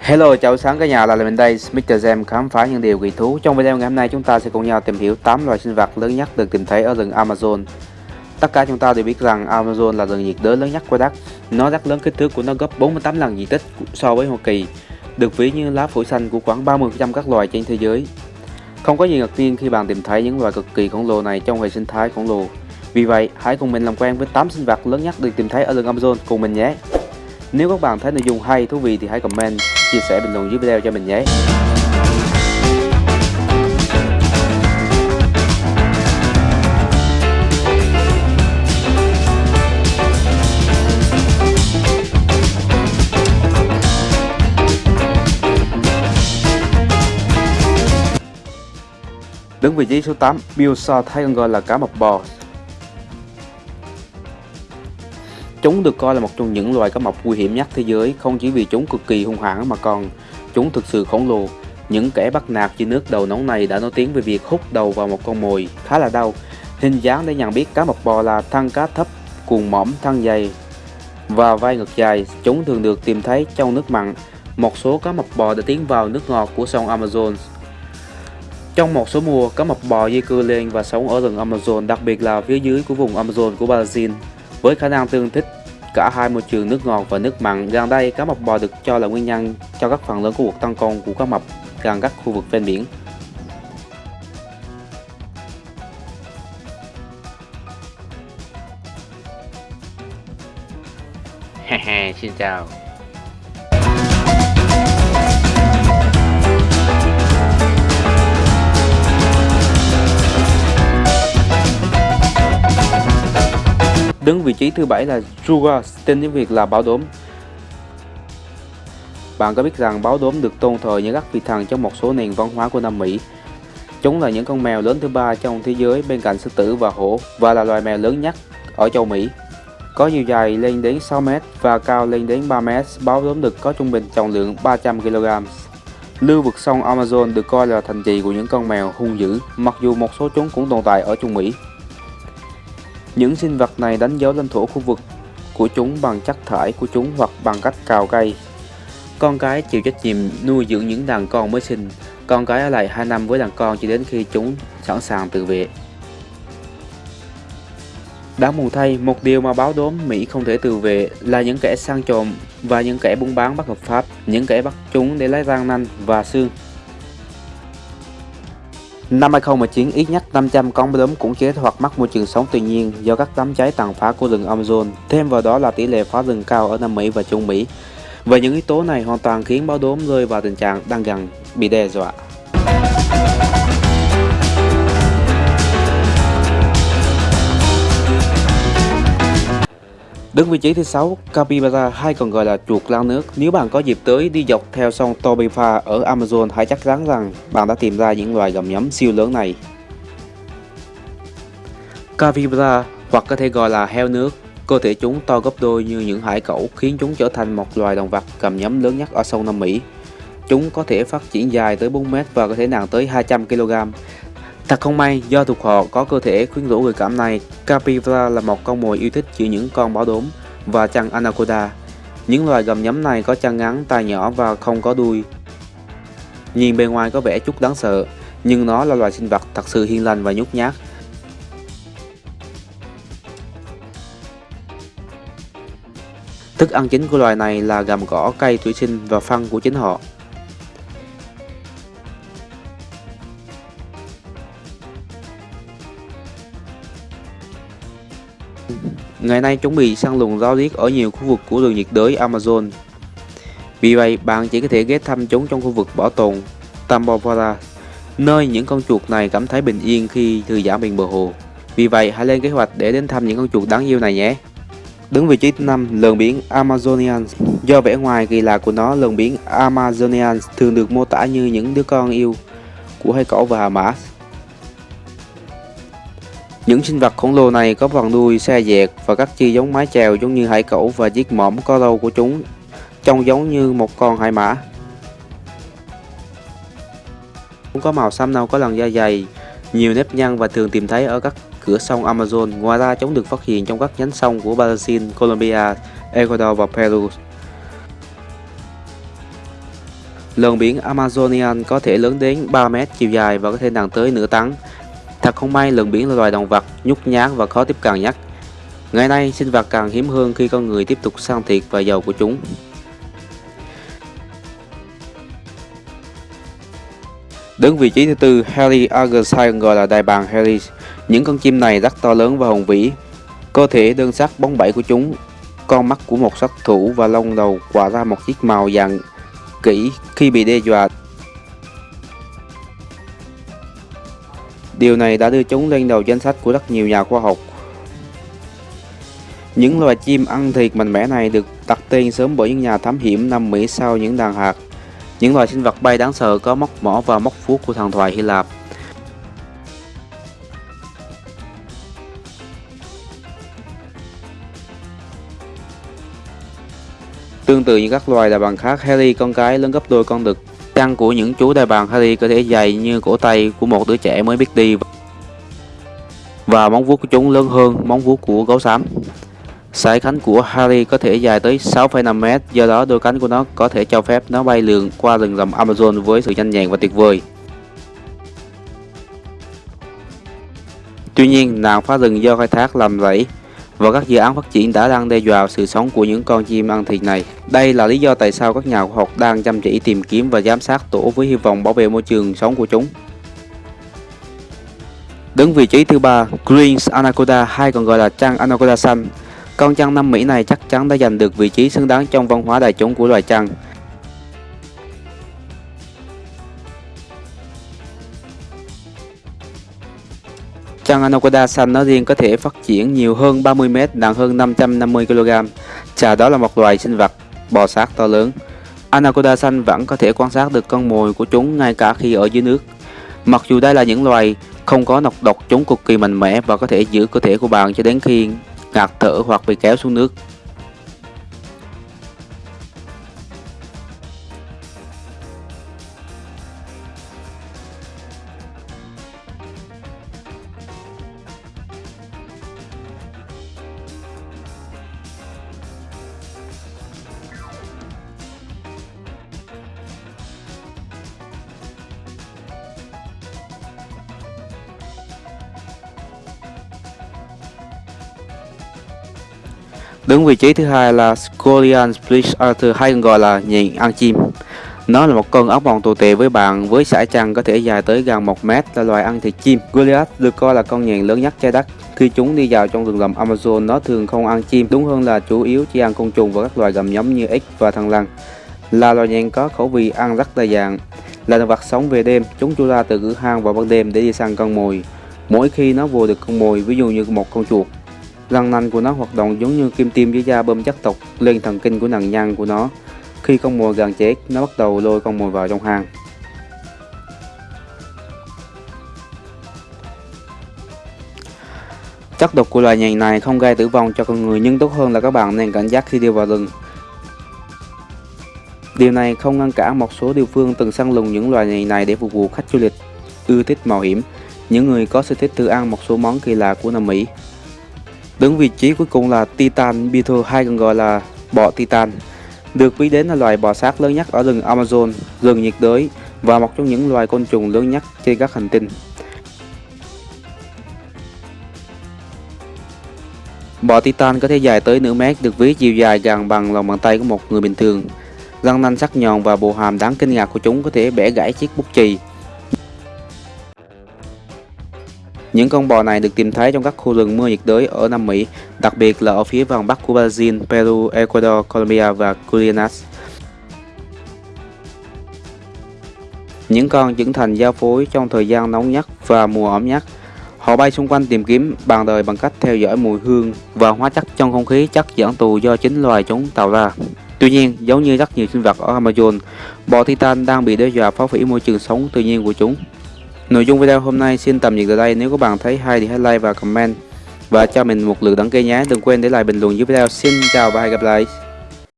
Hello chào sáng cả nhà là mình đây Mr. Gem khám phá những điều kỳ thú. Trong video ngày hôm nay chúng ta sẽ cùng nhau tìm hiểu 8 loài sinh vật lớn nhất được tìm thấy ở rừng Amazon. Tất cả chúng ta đều biết rằng Amazon là rừng nhiệt đới lớn nhất của đất Nó rất lớn kích thước của nó gấp 48 lần diện tích so với Hoa Kỳ Được ví như lá phổi xanh của khoảng 30% các loài trên thế giới. Không có gì ngạc nhiên khi bạn tìm thấy những loài cực kỳ khổng lồ này trong hệ sinh thái khổng lồ. Vì vậy hãy cùng mình làm quen với 8 sinh vật lớn nhất được tìm thấy ở rừng Amazon cùng mình nhé. Nếu các bạn thấy nội dung hay, thú vị thì hãy comment, chia sẻ bình luận dưới video cho mình nhé. Đứng vị trí số 8, Bill thay còn gọi là cá mập bò Chúng được coi là một trong những loài cá mập nguy hiểm nhất thế giới, không chỉ vì chúng cực kỳ hung hãn mà còn chúng thực sự khổng lồ. Những kẻ bắt nạt dưới nước đầu nóng này đã nổi tiếng về việc hút đầu vào một con mồi khá là đau. Hình dáng để nhận biết cá mập bò là thân cá thấp, cuồng mõm, thân dày và vai ngực dài. Chúng thường được tìm thấy trong nước mặn. Một số cá mập bò đã tiến vào nước ngọt của sông Amazon. Trong một số mùa, cá mập bò di cư lên và sống ở rừng Amazon, đặc biệt là phía dưới của vùng Amazon của Brazil. Với khả năng tương thích cả hai môi trường nước ngọt và nước mặn, gần đây cá mập bò được cho là nguyên nhân cho các phần lớn của cuộc tăng con của cá mập gần các khu vực ven biển. Hehe, xin chào. Đứng vị trí thứ bảy là Sugar, tên tiếng Việt là báo đốm. Bạn có biết rằng báo đốm được tôn thờ như các vị thần trong một số nền văn hóa của Nam Mỹ. Chúng là những con mèo lớn thứ ba trong thế giới bên cạnh sư tử và hổ và là loài mèo lớn nhất ở châu Mỹ. Có chiều dài lên đến 6m và cao lên đến 3m, báo đốm được có trung bình trọng lượng 300kg. Lưu vực sông Amazon được coi là thành trì của những con mèo hung dữ, mặc dù một số chúng cũng tồn tại ở Trung Mỹ. Những sinh vật này đánh dấu lãnh thổ khu vực của chúng bằng chất thải của chúng hoặc bằng cách cào cây. Con cái chịu trách nhiệm nuôi dưỡng những đàn con mới sinh, con cái ở lại 2 năm với đàn con cho đến khi chúng sẵn sàng tự vệ. Đáng buồn thay, một điều mà báo đốm Mỹ không thể tự vệ là những kẻ săn trộm và những kẻ buôn bán bất hợp pháp, những kẻ bắt chúng để lấy răng nanh và xương Năm 2019, ít nhất 500 con bướm cũng chết hoặc mắc môi trường sống tự nhiên do các đám cháy tàn phá của rừng Amazon. Thêm vào đó là tỷ lệ phá rừng cao ở Nam Mỹ và Trung Mỹ. Và những yếu tố này hoàn toàn khiến báo đốm rơi vào tình trạng đang gần bị đe dọa. Đứng vị trí thứ 6, Capybara hay còn gọi là chuột lang nước. Nếu bạn có dịp tới đi dọc theo sông Tobifa ở Amazon, hãy chắc chắn rằng bạn đã tìm ra những loài gầm nhấm siêu lớn này. Capybara hoặc có thể gọi là heo nước, cơ thể chúng to gấp đôi như những hải cẩu khiến chúng trở thành một loài động vật gầm nhấm lớn nhất ở sông Nam Mỹ. Chúng có thể phát triển dài tới 4m và có thể nặng tới 200kg. Thật không may, do thuộc họ có cơ thể khuyến rũ người cảm này, Capybara là một con mồi yêu thích giữa những con báo đốm và chăn Anaconda. Những loài gầm nhấm này có chân ngắn, tai nhỏ và không có đuôi. Nhìn bề ngoài có vẻ chút đáng sợ, nhưng nó là loài sinh vật thật sự hiền lành và nhút nhát. Thức ăn chính của loài này là gầm cỏ, cây thủy sinh và phân của chính họ. Ngày nay chúng bị săn lùng ráo riết ở nhiều khu vực của rừng nhiệt đới Amazon. Vì vậy, bạn chỉ có thể ghé thăm chúng trong khu vực bảo tồn Tambopara, nơi những con chuột này cảm thấy bình yên khi thư giãn bên bờ hồ. Vì vậy, hãy lên kế hoạch để đến thăm những con chuột đáng yêu này nhé. Đứng vị trí thứ 5, lợn biển Amazonian. Do vẻ ngoài kỳ lạ của nó, lợn biển Amazonian thường được mô tả như những đứa con yêu của hai cẩu và hà mã những sinh vật khổng lồ này có vòng đuôi xe dẹt và các chi giống mái chèo giống như hải cẩu và chiếc mõm có râu của chúng trông giống như một con hải mã. Chúng có màu xám nâu có làn da dày, nhiều nếp nhăn và thường tìm thấy ở các cửa sông Amazon. Ngoài ra, chúng được phát hiện trong các nhánh sông của Brazil, Colombia, Ecuador và Peru. Lợn biển Amazonian có thể lớn đến 3 mét chiều dài và có thể nặng tới nửa tấn. Thật không may, lợn biển là loài động vật nhút nhát và khó tiếp cận nhất. Ngày nay, sinh vật càng hiếm hơn khi con người tiếp tục săn thịt và dầu của chúng. Đứng vị trí thứ tư, Harry Argentine gọi là đại bàng Harry. Những con chim này rất to lớn và hùng vĩ. Cơ thể đơn sắc bóng bẩy của chúng, con mắt của một sát thủ và lông đầu quả ra một chiếc màu dạng kỹ khi bị đe dọa. Điều này đã đưa chúng lên đầu danh sách của rất nhiều nhà khoa học. Những loài chim ăn thịt mạnh mẽ này được đặt tên sớm bởi những nhà thám hiểm năm Mỹ sau những đàn hạt. Những loài sinh vật bay đáng sợ có móc mỏ và móc vuốt của thần thoại Hy Lạp. Tương tự như các loài đại bàng khác, Harry con cái lớn gấp đôi con đực. Chân của những chú đại bàng Harry có thể dày như cổ tay của một đứa trẻ mới biết đi. Và móng vuốt của chúng lớn hơn móng vuốt của gấu xám. Sải cánh của Harry có thể dài tới 6,5m, do đó đôi cánh của nó có thể cho phép nó bay lượn qua rừng rậm Amazon với sự nhanh nhẹn và tuyệt vời. Tuy nhiên, nạn phá rừng do khai thác làm rẫy và các dự án phát triển đã đang đe dọa sự sống của những con chim ăn thịt này. Đây là lý do tại sao các nhà khoa học đang chăm chỉ tìm kiếm và giám sát tổ với hy vọng bảo vệ môi trường sống của chúng. Đứng vị trí thứ ba, Green Anaconda hay còn gọi là trăng Anaconda xanh. Con trăng Nam Mỹ này chắc chắn đã giành được vị trí xứng đáng trong văn hóa đại chúng của loài trăng. Chăn Anaconda xanh nói riêng có thể phát triển nhiều hơn 30m, nặng hơn 550kg. Chà đó là một loài sinh vật bò sát to lớn. Anaconda xanh vẫn có thể quan sát được con mồi của chúng ngay cả khi ở dưới nước. Mặc dù đây là những loài không có nọc độc, chúng cực kỳ mạnh mẽ và có thể giữ cơ thể của bạn cho đến khi ngạt thở hoặc bị kéo xuống nước. Đứng vị trí thứ hai là Scolian Split Arthur hay còn gọi là nhện ăn chim. Nó là một con ốc mòn tồi tệ với bạn với sải chăn có thể dài tới gần 1 mét là loài ăn thịt chim. Goliath được coi là con nhện lớn nhất trái đất. Khi chúng đi vào trong rừng rậm Amazon, nó thường không ăn chim, đúng hơn là chủ yếu chỉ ăn côn trùng và các loài gầm nhấm như ếch và thằn lằn. Là loài nhện có khẩu vị ăn rất đa dạng. Là động vật sống về đêm, chúng chui ra từ cửa hang vào ban đêm để đi săn con mồi. Mỗi khi nó vô được con mồi, ví dụ như một con chuột, Răng nanh của nó hoạt động giống như kim tiêm dưới da bơm chất độc lên thần kinh của nạn nhân của nó. Khi con mồi gần chết, nó bắt đầu lôi con mồi vào trong hang. Chất độc của loài nhện này không gây tử vong cho con người nhưng tốt hơn là các bạn nên cảnh giác khi đi vào rừng. Điều này không ngăn cản một số địa phương từng săn lùng những loài nhện này để phục vụ khách du lịch ưa thích mạo hiểm, những người có sở thích tự ăn một số món kỳ lạ của Nam Mỹ. Đứng vị trí cuối cùng là Titan Beetle hay còn gọi là bọ Titan. Được biết đến là loài bò sát lớn nhất ở rừng Amazon, rừng nhiệt đới và một trong những loài côn trùng lớn nhất trên các hành tinh. Bọ Titan có thể dài tới nửa mét, được ví chiều dài gần bằng lòng bàn tay của một người bình thường. Răng nanh sắc nhọn và bộ hàm đáng kinh ngạc của chúng có thể bẻ gãy chiếc bút chì Những con bò này được tìm thấy trong các khu rừng mưa nhiệt đới ở Nam Mỹ, đặc biệt là ở phía vòng bắc của Brazil, Peru, Ecuador, Colombia và Guyana. Những con trưởng thành giao phối trong thời gian nóng nhất và mùa ẩm nhất. Họ bay xung quanh tìm kiếm bàn đời bằng cách theo dõi mùi hương và hóa chất trong không khí chất dẫn tù do chính loài chúng tạo ra. Tuy nhiên, giống như rất nhiều sinh vật ở Amazon, bò Titan đang bị đe dọa phá hủy môi trường sống tự nhiên của chúng. Nội dung video hôm nay xin tạm dừng tại đây. Nếu các bạn thấy hay thì hãy like và comment và cho mình một lượt đăng ký nhé. Đừng quên để lại bình luận dưới video. Xin chào và hẹn gặp lại.